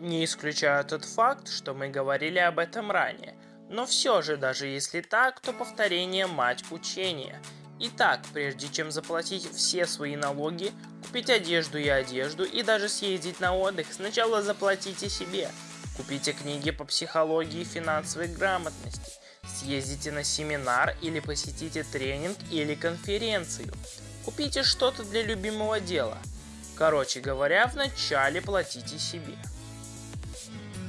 Не исключаю тот факт, что мы говорили об этом ранее, но все же, даже если так, то повторение мать учения. Итак, прежде чем заплатить все свои налоги, купить одежду и одежду и даже съездить на отдых, сначала заплатите себе. Купите книги по психологии и финансовой грамотности. Съездите на семинар или посетите тренинг или конференцию. Купите что-то для любимого дела. Короче говоря, вначале платите себе. podcast.